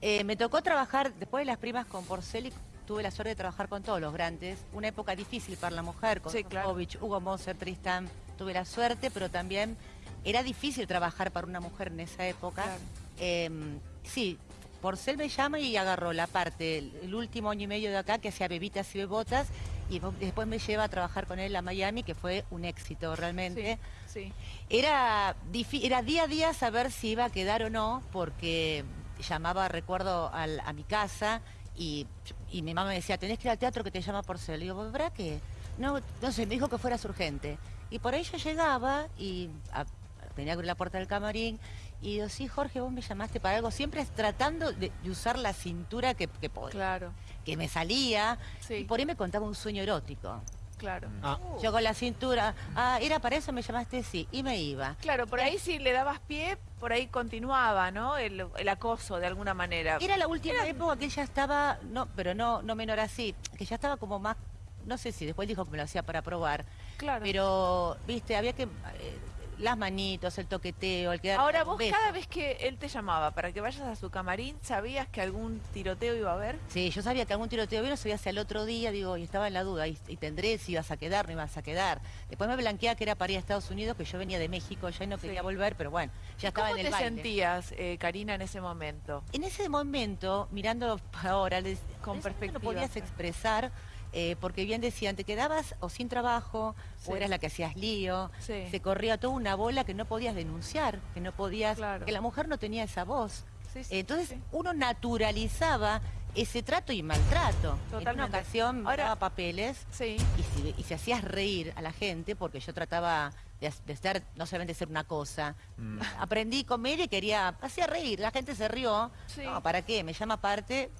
Eh, me tocó trabajar, después de las primas con Porcel, y tuve la suerte de trabajar con todos los grandes. Una época difícil para la mujer, con Sí, claro. Hugo Moser, Tristan. Tuve la suerte, pero también era difícil trabajar para una mujer en esa época. Claro. Eh, sí, Porcel me llama y agarró la parte, el, el último año y medio de acá, que hacía bebitas y bebotas, y después me lleva a trabajar con él a Miami, que fue un éxito realmente. Sí, sí. Era, difi- era día a día saber si iba a quedar o no, porque llamaba, recuerdo, al- a mi casa y, y mi mamá me decía, tenés que ir al teatro que te llama Porcel. Le digo, ¿verdad que? No, no sé, me dijo que fueras urgente. Y por ahí yo llegaba y a- tenía que abrir la puerta del camarín y digo, sí, Jorge, vos me llamaste para algo, siempre tratando de, de usar la cintura que, que, podía, Claro, que me salía. Sí. Y por ahí me contaba un sueño erótico. claro. Ah. Yo con la cintura, ah, ¿era para eso me llamaste? Sí, y me iba. Claro, por ahí si le dabas pie, por ahí continuaba, ¿no? El, el acoso de alguna manera. Era la última época que ella estaba, no, pero no, no menor así, que ya estaba como más, no sé si después dijo que me lo hacía para probar, Claro. pero, viste, había que, eh, las manitos, el toqueteo, el quedar Ahora vos beso. cada vez que él te llamaba para que vayas a su camarín, ¿sabías que algún tiroteo iba a haber? Sí, yo sabía que algún tiroteo vino, sabía hacia el otro día, digo, y estaba en la duda, y, y tendré si ibas a quedar, no ibas a quedar. Después me blanqueaba que era para ir a Estados Unidos, que yo venía de México, ya no quería Sí. volver, pero bueno, ya estaba ¿Cómo en el te baile. sentías, eh, Karina, en ese momento? En ese momento, mirándolo ahora, les- Con perspectiva. no podías expresar, eh, porque bien decían, te quedabas o sin trabajo, Sí. o eras la que hacías lío, Sí. se corría toda una bola que no podías denunciar, que no podías, Claro. que la mujer no tenía esa voz. Sí, sí, Entonces sí. uno naturalizaba ese trato y maltrato. En una ocasión me Ahora- daba papeles Sí. y si, y si hacías reír a la gente, porque yo trataba de, de estar, no solamente ser una cosa, Mm. aprendí comedia y quería, hacía reír, la gente se rió, Sí. no, ¿para qué? Me llama aparte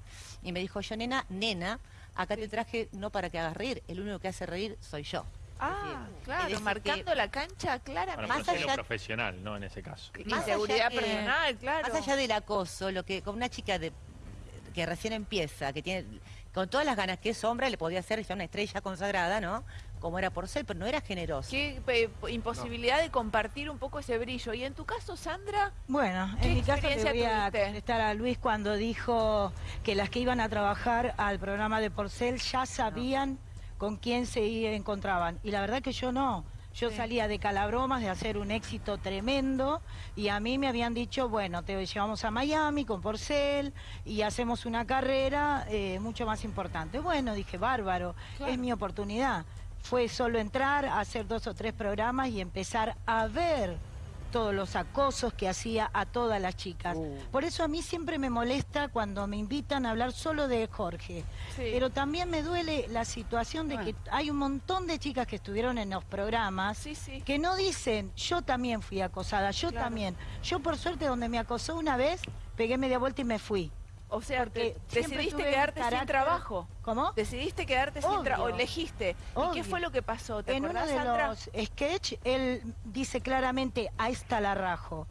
y me dijo, yo nena, nena, acá Sí. te traje no para que hagas reír, el único que hace reír soy yo. Ah, Es claro, decir, marcando que- la cancha claramente. Bueno, Más allá- lo profesional, ¿no? En ese caso. Más Inseguridad allá- eh, personal, claro. Más allá del acoso, lo que con una chica de que recién empieza, que tiene con todas las ganas que es hombre, le podía hacer ya una estrella consagrada, ¿no? Como era por ser, pero no era generoso. Qué eh, imposibilidad de compartir un poco ese brillo. Y en tu caso, Sandra, Bueno, ¿Qué en mi caso experiencia voy a contestar a Luis cuando dijo que las que iban a trabajar al programa de Porcel ya sabían con quién se encontraban. Y la verdad que yo no. Yo Sí. salía de Calabromas de hacer un éxito tremendo y a mí me habían dicho, bueno, te llevamos a Miami con Porcel y hacemos una carrera eh, mucho más importante. Bueno, dije, bárbaro, Claro. es mi oportunidad. Fue solo entrar, hacer dos o tres programas y empezar a ver todos los acosos que hacía a todas las chicas. Uh. Por eso a mí siempre me molesta cuando me invitan a hablar solo de Jorge. Sí. Pero también me duele la situación de que hay un montón de chicas que estuvieron en los programas sí, sí. que no dicen, yo también fui acosada, yo Claro. también. Yo por suerte donde me acosó una vez, pegué media vuelta y me fui. O sea, Porque decidiste quedarte sin trabajo. ¿Cómo? Decidiste quedarte sin trabajo, o Obvio. elegiste. ¿Y qué fue lo que pasó? ¿Te en uno acordás, de Sandra? los sketch, él dice claramente, ahí está la rajo.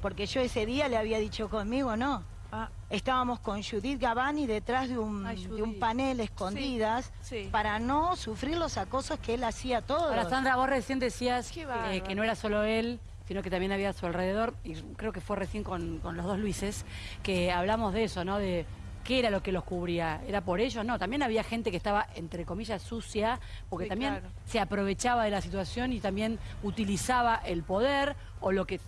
Porque yo ese día le había dicho conmigo, no. Ah, Estábamos con Judith Gavani detrás de un, Ay, de un panel escondidas sí. para no sufrir los acosos que él hacía a todos. Ahora, Sandra, vos recién decías eh, que no era solo él, sino que también había a su alrededor, y creo que fue recién con, con los dos Luises, que hablamos de eso, ¿no? De qué era lo que los cubría. ¿Era por ellos? No, también había gente que estaba, entre comillas, sucia, porque Sí, también claro. se aprovechaba de la situación y también utilizaba el poder o lo que...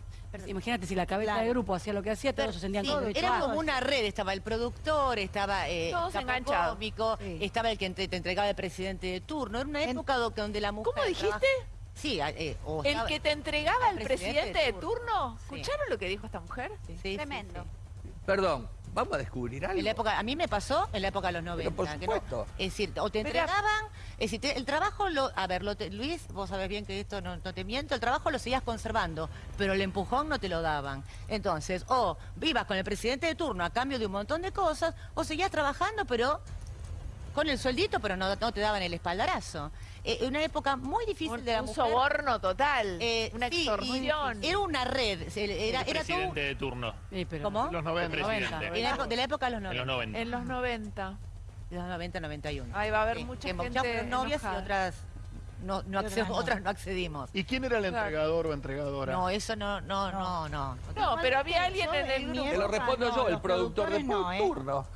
Imagínate si la cabeza Claro. del grupo hacía lo que hacía, todos se sentían Sí, era como una red, estaba el productor, estaba eh, enganchados. cómico, Sí. estaba el que te, te entregaba el presidente de turno. Era una época do- donde la mujer... ¿Cómo dijiste? trabaja- Sí, eh, o ¿El que te entregaba al el presidente presidente de de turno? Sí. ¿Escucharon lo que dijo esta mujer? Sí, sí, Tremendo. sí. Perdón, vamos a descubrir algo. En la época, a mí me pasó en la época de los 90. por que no- supuesto. es decir, o te Pero- entregaban, es decir, te- el trabajo, lo, a ver, lo te- Luis, vos sabés bien que esto no, no te miento, el trabajo lo seguías conservando, pero el empujón no te lo daban. Entonces, o vivas con el presidente de turno a cambio de un montón de cosas, o seguías trabajando, pero con el sueldito, pero no, no te daban el espaldarazo. Eh, una época muy difícil Un, de la un mujer. soborno total, Eh, una sí, y extorsión. Era una red, era, el era todo... presidente de turno. Sí, pero- ¿Cómo? Los El 90. presidente. En la época- de la época de los En 90. los 90. En los 90. De los 90, 91. Ahí va a haber Sí, mucha gente novias enojada. y otras no, no Otras acce- no. otras no accedimos. ¿Y quién era el Claro. entregador o entregadora? No, eso no, no, no, no. No, pero había alguien en el. Te lo respondo no, yo, el productor de ¿eh? turno.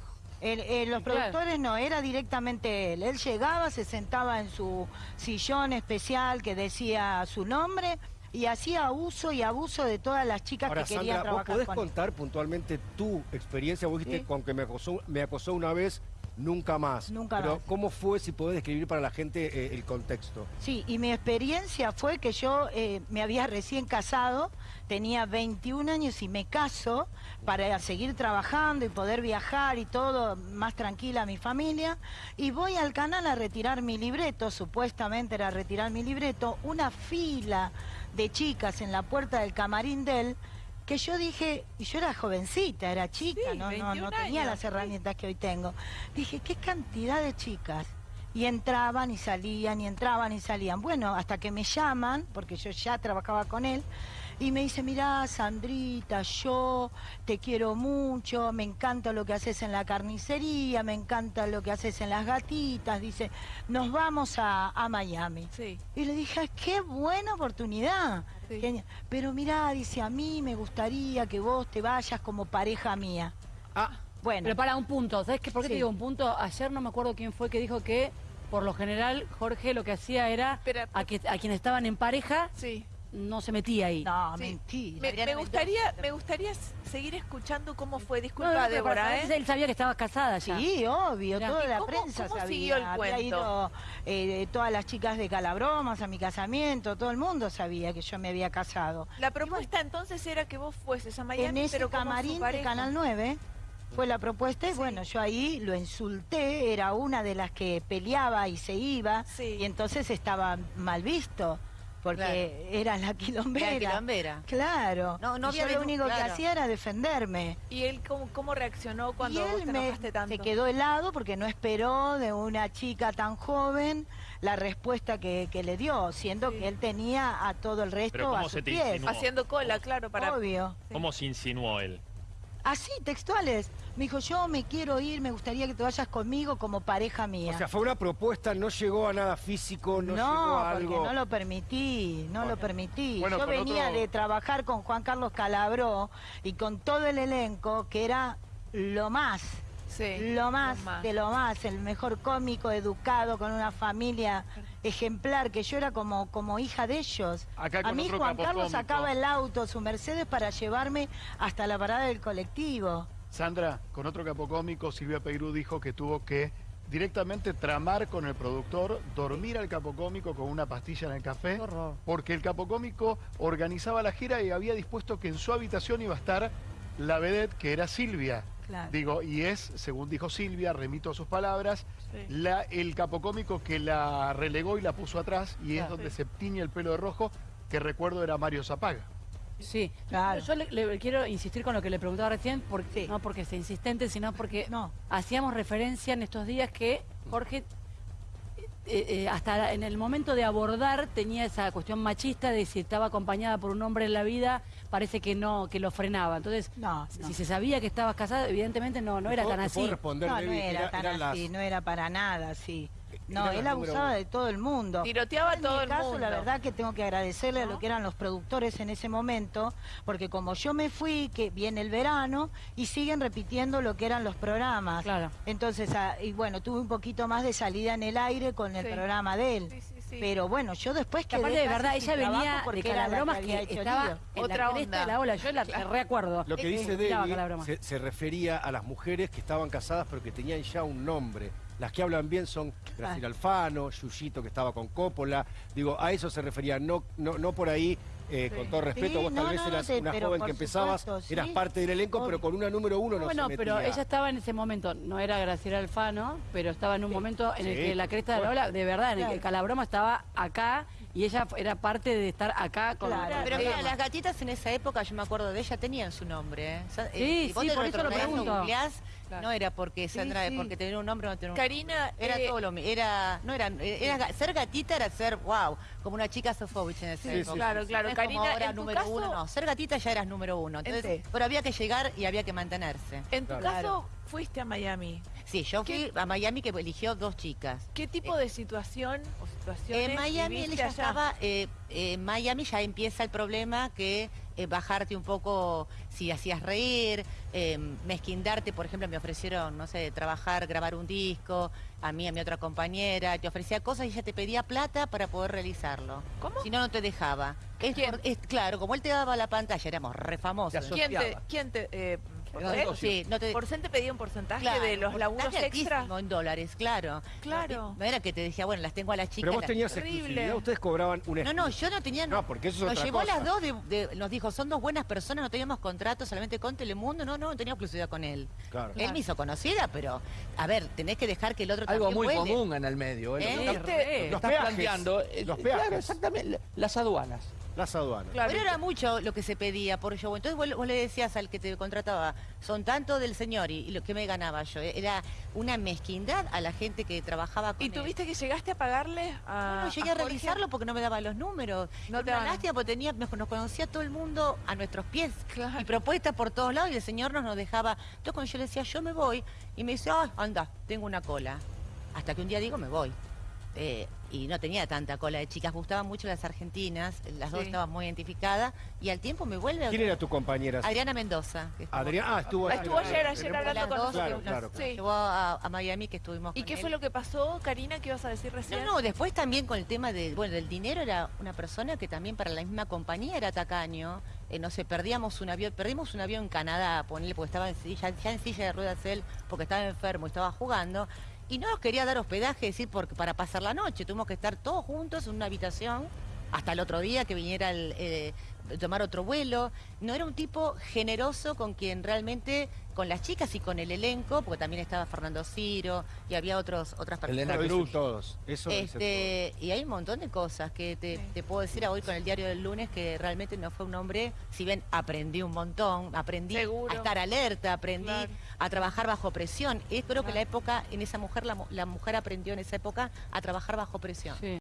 El- eh, los Claro. productores no, era directamente él. Él llegaba, se sentaba en su sillón especial que decía su nombre y hacía uso y abuso de todas las chicas Ahora, que querían Sandra, ¿vos trabajar podés con él. contar puntualmente tu experiencia? Vos dijiste, Sí. con que me acosó, me acosó una vez, nunca más. Nunca Pero, más. ¿cómo fue, si podés describir para la gente eh, el contexto? Sí, y mi experiencia fue que yo eh, me había recién casado, tenía 21 años y me caso para seguir trabajando y poder viajar y todo más tranquila a mi familia. Y voy al canal a retirar mi libreto, supuestamente era retirar mi libreto, una fila de chicas en la puerta del camarín de él. Que yo dije, y yo era jovencita, era chica, Sí, no, no, 21 no tenía años, las sí. herramientas que hoy tengo. Dije, qué cantidad de chicas. Y entraban y salían, y entraban y salían. Bueno, hasta que me llaman, porque yo ya trabajaba con él, y me dice, mirá, Sandrita, yo te quiero mucho, me encanta lo que haces en la carnicería, me encanta lo que haces en las gatitas. Dice, nos vamos a, a Miami. Sí. Y le dije, "Ay, qué buena oportunidad. Sí. Genial. Pero mirá, dice, a mí me gustaría que vos te vayas como pareja mía. Ah, Bueno, Pero para un punto, ¿sabes qué? ¿Por qué Sí. te digo un punto? Ayer no me acuerdo quién fue que dijo que por lo general Jorge lo que hacía era Espera, a, que, a quienes estaban en pareja Sí. No se metía ahí. no, Sí. mentira. Me, gustaría, me gustaría seguir escuchando cómo fue. Disculpa, No, no, Débora, ¿eh? Él sabía que estabas casada ya. Sí, obvio, Mirá. toda ¿Y la cómo- prensa cómo sabía. siguió el Había cuento? ido eh, todas las chicas de Calabromas a mi casamiento, todo el mundo sabía que yo me había casado. La propuesta entonces era que vos fueses a Miami, en ese pero camarín de. Canal 9 fue la propuesta y Sí. bueno, yo ahí lo insulté, era una de las que peleaba y se iba Sí. y entonces estaba mal visto porque era la quilombera. Era quilombera. Claro. No, no Y había yo lo único que hacía era defenderme. ¿Y él cómo, cómo reaccionó cuando y vos él te me, tanto? se quedó helado porque no esperó de una chica tan joven la respuesta que, que le dio, siendo Sí. que él tenía a todo el resto Pero ¿cómo a sus se te pies. insinuó? Haciendo cola, claro, para... Obvio. ¿Cómo se insinuó él? Así, textuales. Me dijo, yo me quiero ir, me gustaría que te vayas conmigo como pareja mía. o sea, fue una propuesta, no llegó a nada físico, no, llegó a porque algo... no lo permití, no lo permití. Bueno, Yo venía otro- de trabajar con Juan Carlos Calabró y con todo el elenco, que era lo más. Sí, Lo más, de lo más, el mejor cómico, educado, con una familia ejemplar, que yo era como, como hija de ellos. Acá A mí Juan Carlos cómico. sacaba el auto, su Mercedes, para llevarme hasta la parada del colectivo. Sandra, con otro capo cómico, Silvia Peirú dijo que tuvo que directamente tramar con el productor, dormir al capo cómico con una pastilla en el café, porque el capo cómico organizaba la gira y había dispuesto que en su habitación iba a estar la vedette que era Silvia. Claro. Digo, y es, según dijo Silvia, remito a sus palabras, Sí. la, el capo cómico que la relegó y la puso atrás, y es donde se tiñe el pelo de rojo, que recuerdo era Mario Zapaga. Sí, Claro. yo le, le quiero insistir con lo que le preguntaba recién, porque, Sí. no porque sea insistente, sino porque No. hacíamos referencia en estos días que Jorge, eh, eh, hasta en el momento de abordar, tenía esa cuestión machista de si estaba acompañada por un hombre en la vida, parece que no, que lo frenaba. Entonces, No, si no. se sabía que estabas casada, evidentemente no, no era ¿Puedo- tan así. No, no era tan así, no era para nada así. No, él abusaba uno. de todo el mundo. Tiroteaba a todo mi el caso, mundo. la verdad que tengo que agradecerle a lo que eran los productores en ese momento, porque como yo me fui, que viene el verano, y siguen repitiendo lo que eran los programas. Claro. Entonces, ah, y bueno, tuve un poquito más de salida en el aire con el Sí. programa de él. Sí, sí, sí. Pero bueno, yo después Que aparte de verdad, ella venía de porque la Calabromas que hecho estaba en Otra la onda. de la ola, yo la, recuerdo. Lo que dice Debbie se, se refería a las mujeres que estaban casadas pero que tenían ya un nombre. Las que hablan bien son Graciela Alfano, Yuyito que estaba con Coppola. Digo, a eso se refería, no, no, no por ahí, eh, Sí. con todo respeto, Sí, vos tal no, vez no, eras una pero joven que empezabas, supuesto, eras parte del elenco, pero con una número uno no, bueno, se pero metía. ella estaba en ese momento, no era Graciela Alfano, pero estaba en un momento en el que la cresta de la ola, de verdad, en el que. Calabroma estaba acá y ella era parte de estar acá con Claro. Pero mira, las gatitas en esa época, yo me acuerdo de ella, tenían su nombre. ¿eh? Sí, eh, si vos sí, te por eso lo pregunto. googleás, No era porque Sandra, sí. porque tener un nombre o no tener un Karina, Era eh, todo lo mismo. Era, no era, era, ga- ser gatita era ser, wow, como una chica Sofovich en ese Sí, época. claro, claro. No Karina, ahora en tu número caso- uno, no. Ser gatita ya eras número uno. Entonces, pero había que llegar y había que mantenerse. en tu Claro. caso fuiste a Miami. Sí, yo fui ¿Qué- a Miami que eligió dos chicas. ¿Qué tipo de situación o situaciones En Miami él viviste ya allá? estaba, eh, en Miami ya empieza el problema que eh, bajarte un poco si hacías reír, eh, mezquindarte, por ejemplo, me ofrecieron, no sé, trabajar, grabar un disco, a mí, a mi otra compañera, te ofrecía cosas y ella te pedía plata para poder realizarlo. ¿Cómo? Si no, no te dejaba. Es ¿Quién? por- es- claro, como él te daba la pantalla, éramos re famosos. Te ¿Quién te, quién te, sí, no te- Porcel te pedía un porcentaje Claro, de los laburos extra? en dólares, claro. Claro. No era que te decía, bueno, las tengo a las chicas. Pero vos tenías Terrible. exclusividad, ustedes cobraban una No, no, yo no tenía... No, porque eso es Nos otra llevó a cosa. las dos, de- de- nos dijo, son dos buenas personas, no teníamos contrato solamente con Telemundo, no, no, no tenía exclusividad con él. Claro. Él me hizo conocida, pero, a ver, tenés que dejar que el otro Algo también muy común en el medio. ¿eh? Lo ¿Eh? que estás- lo que Los peajes. planteando. eh, Los Claro, peajes. exactamente. Las aduanas. Las aduanas. Claro. Pero era mucho lo que se pedía por show. Entonces vos, vos le decías al que te contrataba, son tanto del señor y, y lo que me ganaba yo. Era una mezquindad a la gente que trabajaba con ¿Y él. tuviste que llegaste a pagarle a No, no llegué a, Jorge? realizarlo porque no me daba los números. No Era te una daban. lástima porque tenía, nos nos conocía todo el mundo a nuestros pies. Claro. Y propuestas por todos lados y el señor nos, nos dejaba. Entonces cuando yo le decía, yo me voy, y me dice, ay, anda, tengo una cola. Hasta que un día digo, me voy. Eh, y no tenía tanta cola de chicas, gustaban mucho las argentinas, las dos estaban muy identificadas, y al tiempo me vuelve ¿Quién era tu compañera? Adriana Mendoza. que estuvo- Adrián, ah, estuvo Ah, estuvo ayer, ayer hablando con dos, nosotros. Claro, nos- claro, nos Sí. llevó a, a Miami que estuvimos ¿Y con qué él. fue lo que pasó, Karina? ¿Qué ibas a decir recién? No, no, después también con el tema de, bueno, del dinero era una persona que también para la misma compañía era tacaño. Eh, no sé, perdíamos un avión, perdimos un avión en Canadá, ponerle, porque estaba en silla, ya en silla de ruedas él, porque estaba enfermo y estaba jugando. Y no nos quería dar hospedaje, decir, porque, para pasar la noche. Tuvimos que estar todos juntos en una habitación hasta el otro día que viniera el, eh, tomar otro vuelo. No era un tipo generoso con quien realmente, con las chicas y con el elenco, porque también estaba Fernando Ciro y había otros, otras personas. Elena Cruz. todos. Eso Este, y hay un montón de cosas que te, puedo decir hoy con el diario del lunes que realmente no fue un hombre, si bien aprendí un montón, aprendí Seguro. a estar alerta, aprendí Claro. a trabajar bajo presión. Y creo que la época, en esa mujer, la, la mujer aprendió en esa época a trabajar bajo presión. Sí.